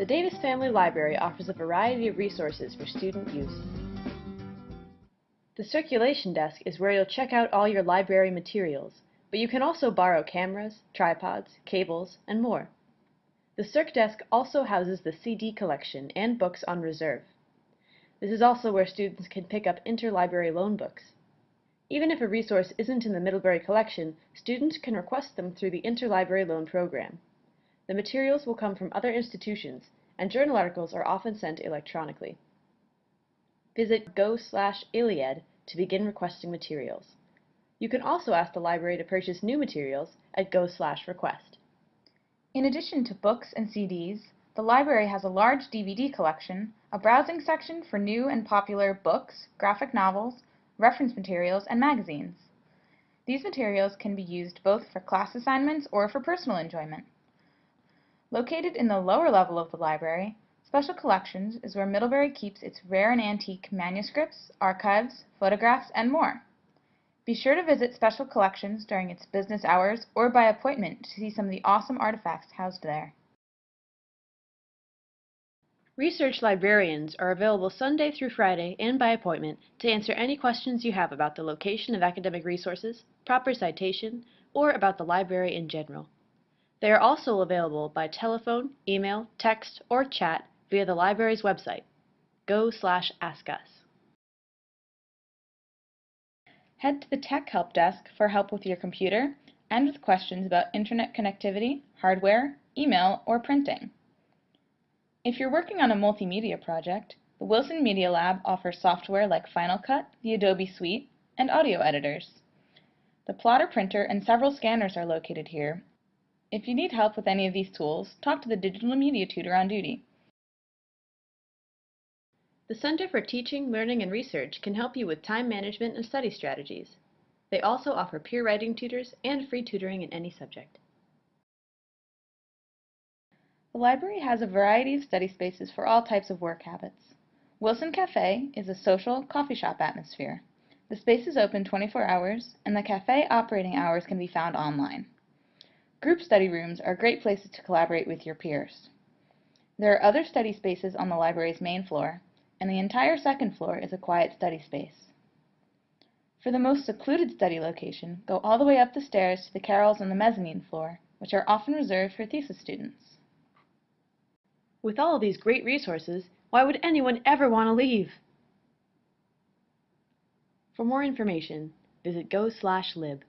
The Davis Family Library offers a variety of resources for student use. The circulation desk is where you'll check out all your library materials, but you can also borrow cameras, tripods, cables, and more. The Circ desk also houses the CD collection and books on reserve. This is also where students can pick up interlibrary loan books. Even if a resource isn't in the Middlebury collection, students can request them through the Interlibrary Loan Program. The materials will come from other institutions, and journal articles are often sent electronically. Visit go/iliad to begin requesting materials. You can also ask the library to purchase new materials at go/request. In addition to books and CDs, the library has a large DVD collection, a browsing section for new and popular books, graphic novels, reference materials, and magazines. These materials can be used both for class assignments or for personal enjoyment. Located in the lower level of the library, Special Collections is where Middlebury keeps its rare and antique manuscripts, archives, photographs, and more. Be sure to visit Special Collections during its business hours or by appointment to see some of the awesome artifacts housed there. Research librarians are available Sunday through Friday and by appointment to answer any questions you have about the location of academic resources, proper citation, or about the library in general. They are also available by telephone, email, text, or chat via the library's website, go slash askus. Head to the Tech Help Desk for help with your computer and with questions about internet connectivity, hardware, email, or printing. If you're working on a multimedia project, the Wilson Media Lab offers software like Final Cut, the Adobe Suite, and audio editors. The plotter printer and several scanners are located here. If you need help with any of these tools, talk to the digital media tutor on duty. The Center for Teaching, Learning, and Research can help you with time management and study strategies. They also offer peer writing tutors and free tutoring in any subject. The library has a variety of study spaces for all types of work habits. Wilson Cafe is a social coffee shop atmosphere. The space is open 24 hours, and the cafe operating hours can be found online. Group study rooms are great places to collaborate with your peers. There are other study spaces on the library's main floor, and the entire second floor is a quiet study space. For the most secluded study location, go all the way up the stairs to the carrels on the mezzanine floor, which are often reserved for thesis students. With all these great resources, why would anyone ever want to leave? For more information, visit go/lib.